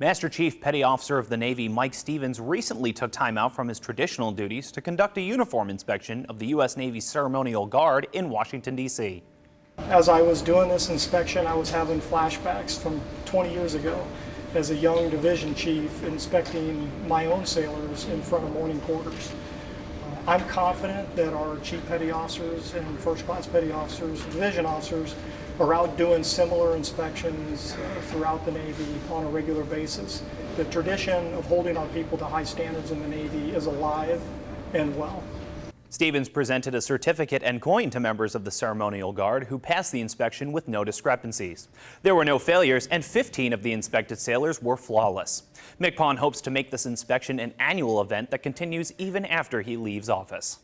Master Chief Petty Officer of the Navy Mike Stevens recently took time out from his traditional duties to conduct a uniform inspection of the U.S. Navy Ceremonial Guard in Washington, D.C. As I was doing this inspection, I was having flashbacks from 20 years ago as a young division chief inspecting my own sailors in front of morning quarters. Uh, I'm confident that our chief petty officers and first class petty officers, division officers, are out doing similar inspections uh, throughout the Navy on a regular basis. The tradition of holding our people to high standards in the Navy is alive and well. Stevens presented a certificate and coin to members of the Ceremonial Guard who passed the inspection with no discrepancies. There were no failures and 15 of the inspected sailors were flawless. MCPON hopes to make this inspection an annual event that continues even after he leaves office.